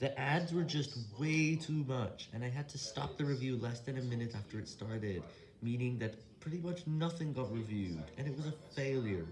The ads were just way too much, and I had to stop the review less than a minute after it started, meaning that pretty much nothing got reviewed, and it was a failure.